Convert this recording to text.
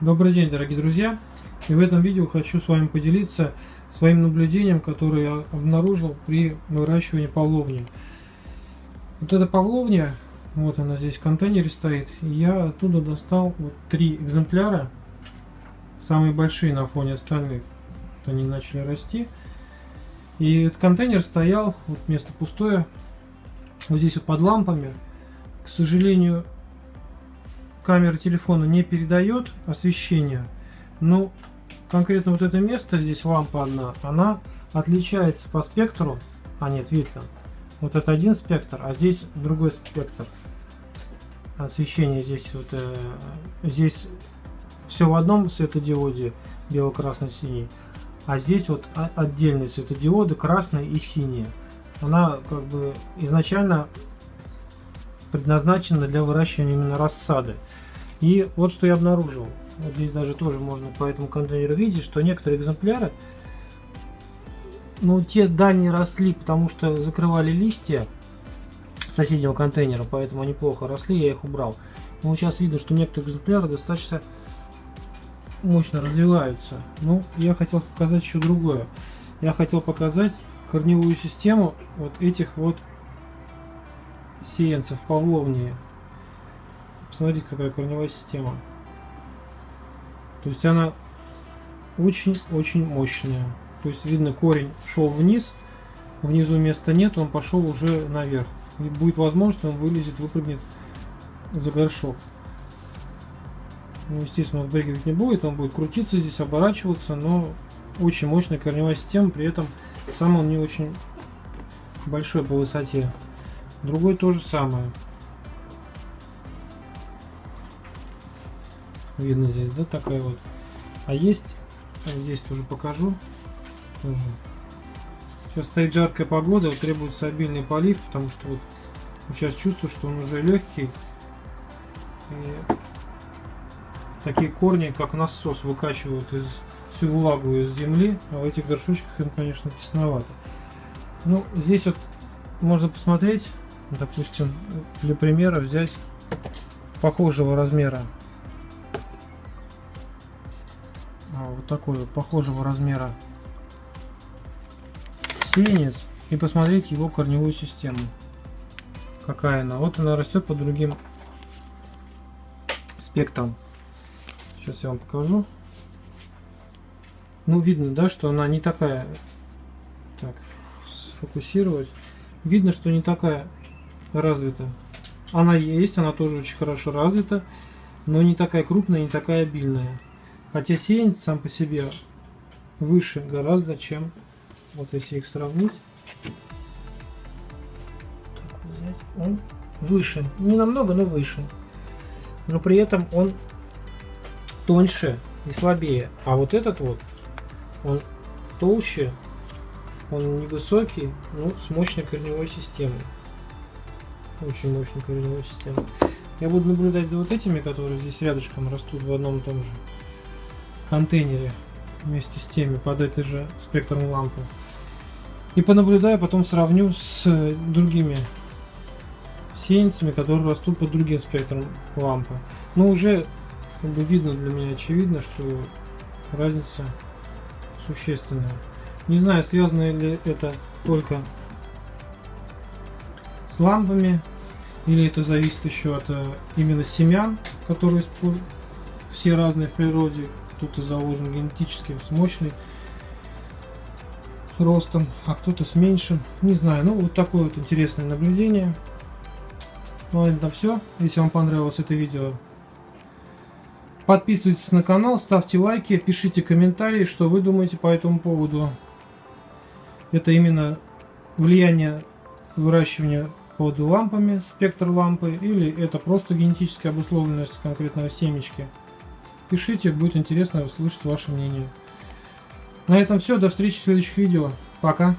Добрый день, дорогие друзья! И в этом видео хочу с вами поделиться своим наблюдением, которое я обнаружил при выращивании павловни. Вот эта павловня, вот она здесь в контейнере стоит, я оттуда достал вот три экземпляра, самые большие на фоне остальных. Вот они начали расти. И этот контейнер стоял, вот место пустое, вот здесь вот под лампами. К сожалению, камера телефона не передает освещение, но конкретно вот это место, здесь лампа одна, она отличается по спектру, а нет, видно, вот это один спектр, а здесь другой спектр освещения, здесь вот, э, здесь все в одном светодиоде, бело-красно-синий, а здесь вот отдельные светодиоды, красные и синие. Она как бы изначально предназначена для выращивания именно рассады. И вот что я обнаружил. Вот здесь даже тоже можно по этому контейнеру видеть, что некоторые экземпляры, ну, те дальние росли, потому что закрывали листья соседнего контейнера, поэтому они плохо росли, я их убрал. Но сейчас видно, что некоторые экземпляры достаточно мощно развиваются. Ну, я хотел показать еще другое. Я хотел показать корневую систему вот этих вот сеянцев павловнии. Посмотрите, какая корневая система. То есть она очень-очень мощная. То есть видно, корень шел вниз, внизу места нет, он пошел уже наверх. И будет возможность, он вылезет, выпрыгнет за горшок. Ну, естественно, он вбрыкивать не будет, он будет крутиться здесь, оборачиваться, но очень мощная корневая система, при этом сам он не очень большой по высоте. Другой то же самое. Видно здесь, да, такая вот. А есть, здесь тоже покажу. Тоже. Сейчас стоит жаркая погода, требуется обильный полив, потому что вот сейчас чувствую, что он уже легкий. И такие корни, как насос, выкачивают из, всю влагу из земли, а в этих горшочках им, конечно, тесновато. Ну, здесь вот можно посмотреть, допустим, для примера взять похожего размера А, вот такой вот похожего размера сеянец и посмотреть его корневую систему. Какая она. Вот она растет по другим спектрам. Сейчас я вам покажу. Ну, видно, да, что она не такая... Так, сфокусировать. Видно, что не такая развита. Она есть, она тоже очень хорошо развита, но не такая крупная, не такая обильная. Хотя сеянец сам по себе выше гораздо, чем вот если их сравнить. он выше. Не намного, но выше. Но при этом он тоньше и слабее. А вот этот вот, он толще, он невысокий, но с мощной корневой системой. Очень мощной корневой системой. Я буду наблюдать за вот этими, которые здесь рядышком растут в одном и том же контейнере вместе с теми под этой же спектром лампы. И понаблюдаю, потом сравню с другими сеянцами, которые растут под другим спектром лампы. Но уже как бы видно для меня очевидно, что разница существенная. Не знаю, связано ли это только с лампами, или это зависит еще от э, именно семян, которые все разные в природе, кто-то заложен генетически с мощной ростом, а кто-то с меньшим. Не знаю, ну вот такое вот интересное наблюдение. Ну это все. Если вам понравилось это видео, подписывайтесь на канал, ставьте лайки, пишите комментарии, что вы думаете по этому поводу. Это именно влияние выращивания под лампами, спектр лампы, или это просто генетическая обусловленность конкретного семечки. Пишите, будет интересно услышать ваше мнение. На этом все, до встречи в следующих видео. Пока.